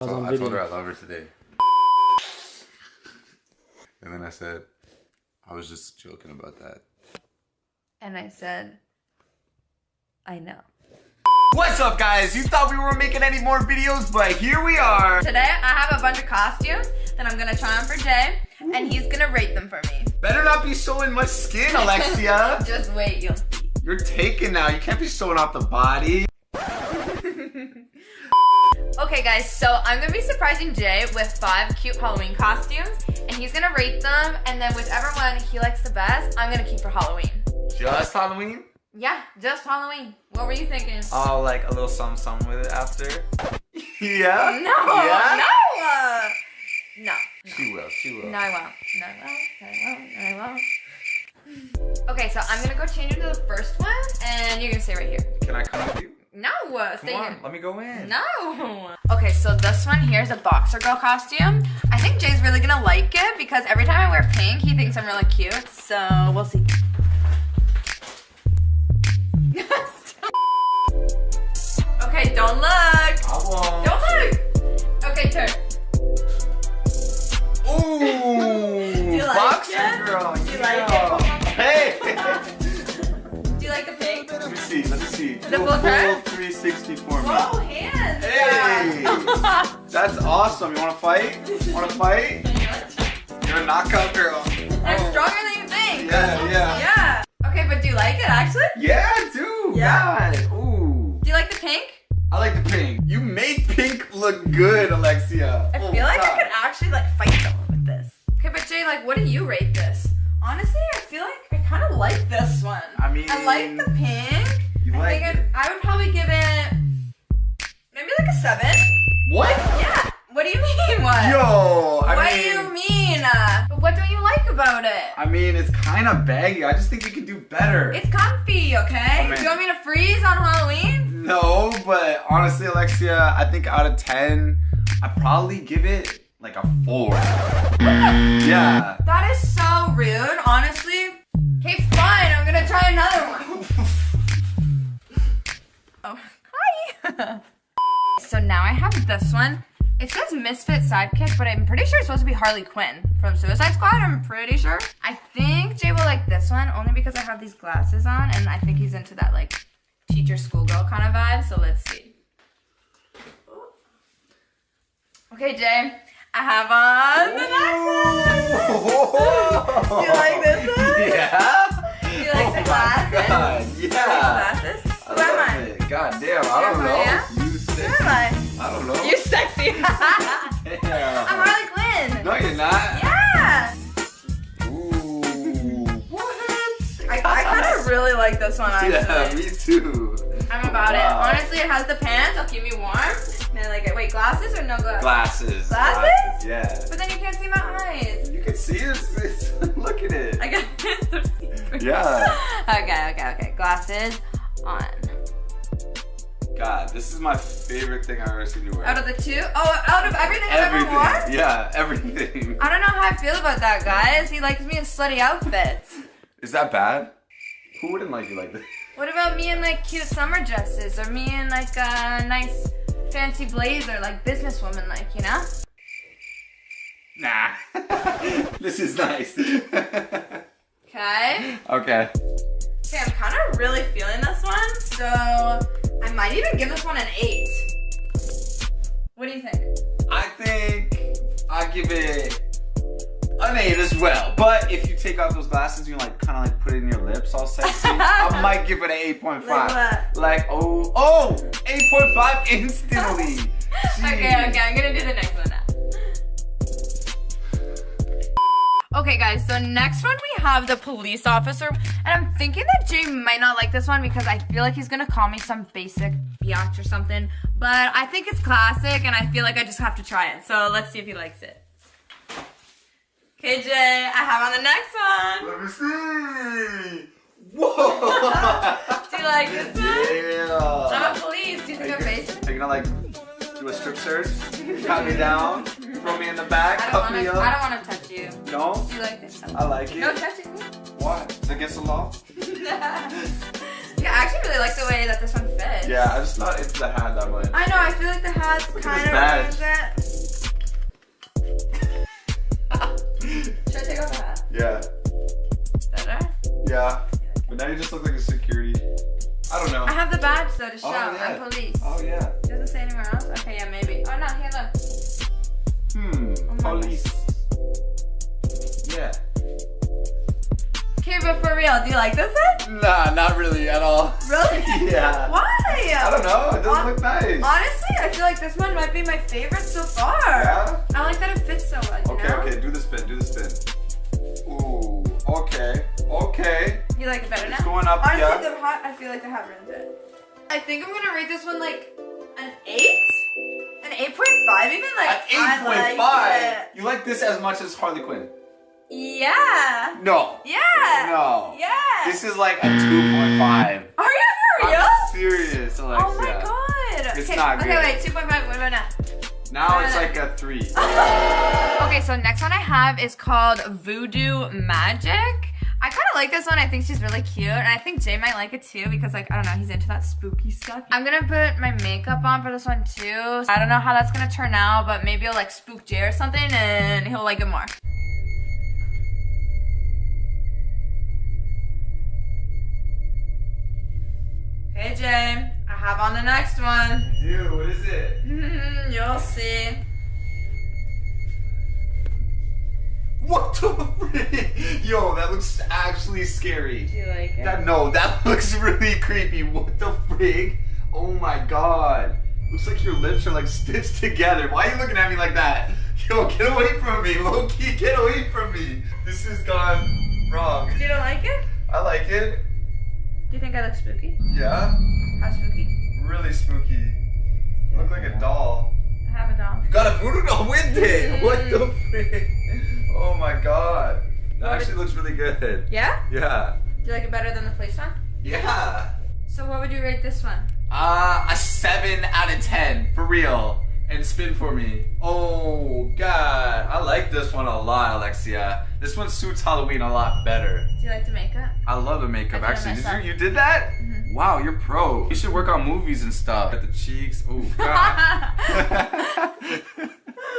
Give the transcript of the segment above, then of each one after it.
So I told her I love her today. And then I said, I was just joking about that. And I said, I know. What's up guys? You thought we weren't making any more videos, but here we are. Today I have a bunch of costumes that I'm gonna try on for Jay, and he's gonna rate them for me. Better not be showing much skin, Alexia. Just wait, you'll see. You're taken now. You can't be showing off the body. Okay guys, so I'm gonna be surprising Jay with five cute Halloween costumes and he's gonna rate them and then whichever one he likes the best, I'm gonna keep for Halloween. Just Halloween? Yeah, just Halloween. What were you thinking? Oh, like a little something something with it after? yeah? No, yeah? no, uh, no, no. She will, she will. No, I won't. No, I won't. No, I won't. No, I won't. Okay, so I'm gonna go change into the first one and you're gonna stay right here. Can I come with you? No, uh, stay Come on, here. let me go in. No. Okay, so this one here is a boxer girl costume. I think Jay's really gonna like it because every time I wear pink, he thinks I'm really cute. So we'll see. okay, don't look. I won't. Don't look. Okay, turn. Ooh! like boxer it? girl. Do you yeah. like Hey! Do you like the pink? let me see, let me see. The full turn? 360 for me. Whoa, hands. Hey! That's awesome. You wanna fight? Wanna fight? You're a knockout girl. I'm Oh. stronger than you think. Yeah, yeah. Yeah. Okay, but do you like it actually? Yeah, I do. Yeah. God. Ooh. Do you like the pink? I like the pink. You made pink look good, Alexia. I Oh, feel like I could actually like fight someone with this. Okay, but Jay, like, what do you rate this? Honestly, I feel like I kind of like this one. I mean, I like the pink. I think. I, I would probably give it maybe like a seven. What? Yeah. What do you mean? What? Yo, I what mean, do you mean? What don't you like about it? I mean, it's kind of baggy. I just think you can do better. It's comfy, okay? Oh, do you want me to freeze on Halloween? No, but honestly, Alexia, I think out of 10, I'd probably give it like a 4. yeah. That is so rude, honestly. Okay, fine. I'm gonna try another one. so now I have this one. It says Misfit Sidekick, but I'm pretty sure it's supposed to be Harley Quinn from Suicide Squad. I'm pretty sure. I think Jay will like this one only because I have these glasses on, and I think he's into that like teacher schoolgirl kind of vibe. So let's see. Okay, Jay. I have on the next sexy. I'm Harley Quinn. No, you're not. Yeah. Ooh. What? I, I kind of really like this one actually. Yeah, me too. I'm about it. Honestly, it has the pants. It'll keep me warm. And I like it. Wait, glasses or no glasses? Glasses. Glasses? Yeah. But then you can't see my eyes. You can see it. Look at it. I got it. Yeah. Okay, okay, okay. Glasses on. God, this is my favorite thing I've ever seen you wear. Out of the two? Oh, out of everything I've ever everything. worn? Yeah, everything. I don't know how I feel about that, guys. He likes me in slutty outfits. Is that bad? Who wouldn't like you like this? What about me in like cute summer dresses or me in like a nice fancy blazer, like businesswoman, like you know? Nah. this is nice. Okay. okay. Okay, I'm kind of really feeling this one, so I might even give this one an eight. What do you think? I think I give it an eight as well. But if you take off those glasses, and you like kind of like put it in your lips all sexy. I might give it an eight point five. Like what? Like oh oh 8.5 instantly. Okay, okay, I'm gonna do the next one Okay, guys, so next one we have the police officer. And I'm thinking that Jay might not like this one because I feel like he's gonna call me some basic biatch or something. But I think it's classic and I feel like I just have to try it. So let's see if he likes it. Okay, Jay, I have on the next one. Let me see. Whoa. Do you like this one? yeah. I'm a police. Do you think I'm basic? are you gonna like do a strip search? Pat me down, Throw me in the back, cuff wanna, me up. I don't want to touch you. Don't? You like this? I like it. No touching me. Why? Against the law? yeah, I actually really like the way that this one fits. Yeah, I just not into the hat that much. I know, I feel like the hat kind of ruins it. Should I take off the hat? Yeah. Better? Yeah. But now you just look like a security. I don't know. I have the badge though to oh, show. Oh, yeah. I'm police. Oh yeah. Doesn't say anywhere else? Okay, yeah, maybe. Oh no, here look. Police. Yeah. Okay, but for real, do you like this one? Nah, not really at all. Really? Yeah. Why? I don't know. It doesn't look nice. Honestly, I feel like this one might be my favorite so far. Yeah? I like that it fits so well. Okay, know? okay. Do the spin. Do the spin. Ooh. Okay. Okay. You like it better now? It's going up, Honestly, yeah. the hat, I feel like the hat ruins it. I think I'm gonna rate this one like an eight, an eight point five, even like At I like 8.5. You like this as much as Harley Quinn? Yeah. No. Yeah. No. Yeah. This is like a 2.5. Are you for real? I'm serious, oh Alexia. oh my god. It's okay. not okay, good. wait. Two point five. What about now? Now it's like a 3. Okay, so next one I have is called Voodoo Magic. I like this one. I think she's really cute, and I think Jay might like it too because, like, I don't know, he's into that spooky stuff. I'm gonna put my makeup on for this one too. I don't know how that's gonna turn out, but maybe it'll like spook Jay or something, and he'll like it more. Hey Jay, I have on the next one. Dude, what is it? You'll see. What the? Yo, that looks actually scary. Do you like it? That no, that looks really creepy. What the frig? Oh my god. Looks like your lips are like stitched together. Why are you looking at me like that? Yo, get away from me. Loki, get away from me. This has gone wrong. You don't like it? I like it. Do you think I look spooky? Yeah. How spooky? Really spooky. You look like a doll. I have a doll. You got a voodoo doll with it. What the mm-hmm. frick? Oh my god. That actually looks really good. Yeah? Yeah. Do you like it better than the police one? Yeah. So what would you rate this one? Uh, a 7 out of 10, for real. And spin for me. Oh, God. I like this one a lot, Alexia. This one suits Halloween a lot better. Do you like the makeup? I love the makeup, I did it actually. Did you, you did that? Mhm. Wow, you're pro. You should work on movies and stuff. At the cheeks. Oh, God.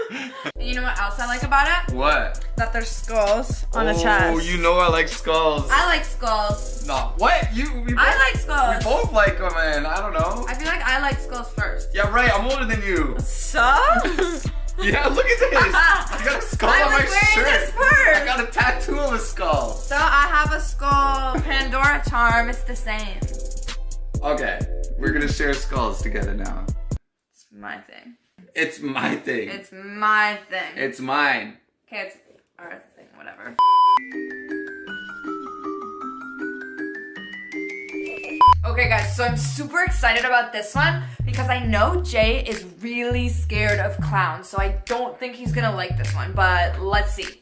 And you know what else I like about it? what? That there's skulls on the chest. oh, you know I like skulls. I like skulls. no, what? You? We both, I like skulls. We both like them, man. I don't know. I feel like I like skulls first. Yeah, right. I'm older than you. So? Yeah, look at this. I got a skull I on my shirt. this first. I got a tattoo of a skull. so I have a skull Pandora charm. It's the same. Okay, we're gonna share skulls together now. It's my thing. It's my thing. It's my thing. It's mine. okay, it's our thing, whatever. Okay guys, so I'm super excited about this one because I know Jay is really scared of clowns, so I don't think he's gonna like this one, but let's see.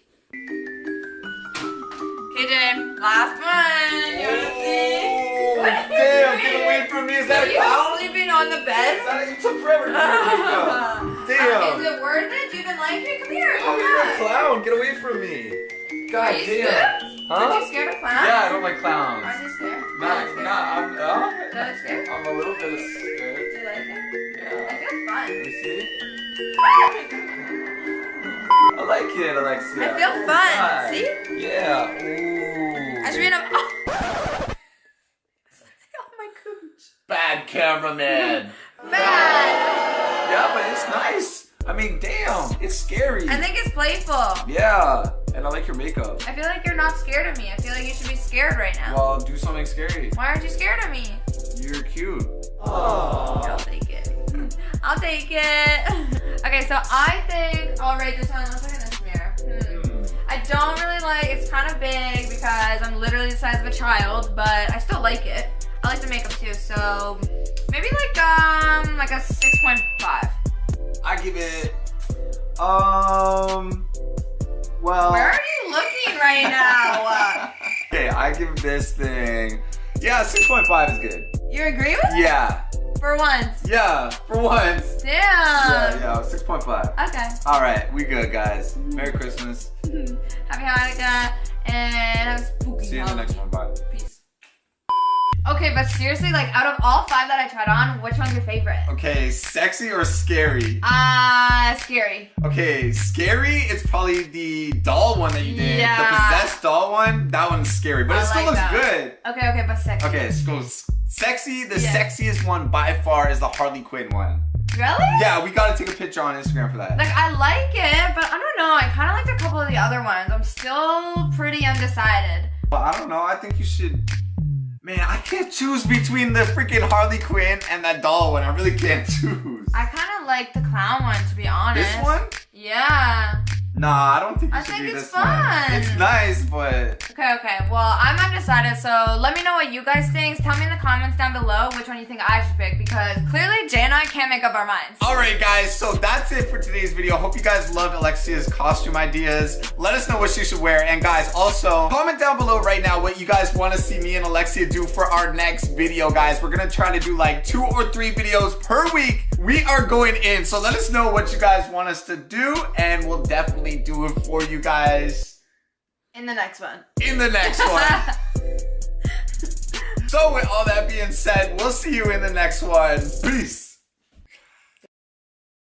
Are that a you clown? sleeping on the bed? that, you took forever to Uh, Damn. is it worth it? Do you even like it? Come here. Oh, come you're a clown. Get away from me. God Are you damn. scared? Huh? Aren't you scared of clowns? Yeah, I don't like clowns. Aren't you scared? Nah, Are you scared? nah, I'm, uh, Do scared? I'm a little bit scared. Do you like it? Yeah. I feel fun. Let me see. I like it, Alexia. I feel fun. Hi. See? Yeah. Ooh. I should be in a. Oh. oh my gosh. Bad cameraman. Bad. yeah, but it's nice. I mean, damn, it's scary. I think it's playful. yeah, and I like your makeup. I feel like you're not scared of me. I feel like you should be scared right now. Well, do something scary. Why aren't you scared of me? You're cute. I'll take it. I'll take it. okay, so I think I'll rate this one. Let's look in this mirror. Hmm. I don't really like. It's kind of big because I'm literally the size of a child, but I still like it. I like the makeup too, so maybe like um like a six point five. I give it. Um. Well. Where are you looking right now? okay, I give this thing. Yeah, six point five is good. you agree with me? Yeah, For once. yeah, for once. Damn. Yeah, yeah, six point five. Okay. All right, we good, guys. Merry Christmas. Happy Hanukkah and have a spooky See you in the next one. Bye. Okay, but seriously, like out of all five that I tried on, which one's your favorite? Okay, sexy or scary? Ah, uh, scary. Okay, scary. It's probably the doll one that you did. Yeah. The possessed doll one. That one's scary, but I it still like looks that. good. Okay, okay, but sexy. Okay, so sexy. The Yeah. sexiest one by far is the Harley Quinn one. Really? Yeah, we gotta take a picture on Instagram for that. Like I like it, but I don't know. I kind of liked a couple of the other ones. I'm still pretty undecided. But I don't know. I think you should. Man, I can't choose between the freaking Harley Quinn and that doll one. I really can't choose. I kind of like the clown one, to be honest. This one? Yeah. Nah, I don't think I think it's fun. one. It's nice, but Okay, okay. Well, I'm undecided, so let me know what you guys think. Tell me in the comments down below which one you think I should pick because clearly Jay and I can't make up our minds. Alright guys, so that's it for today's video. Hope you guys loved Alexia's costume ideas. Let us know what she should wear. And guys, also comment down below right now what you guys want to see me and Alexia do for our next video, guys. We're gonna try to do like two or three videos per week. We are going in, so let us know what you guys want us to do, and we'll definitely do it for you guys In the next one. in the next one. so with all that being said, we'll see you in the next one. Peace.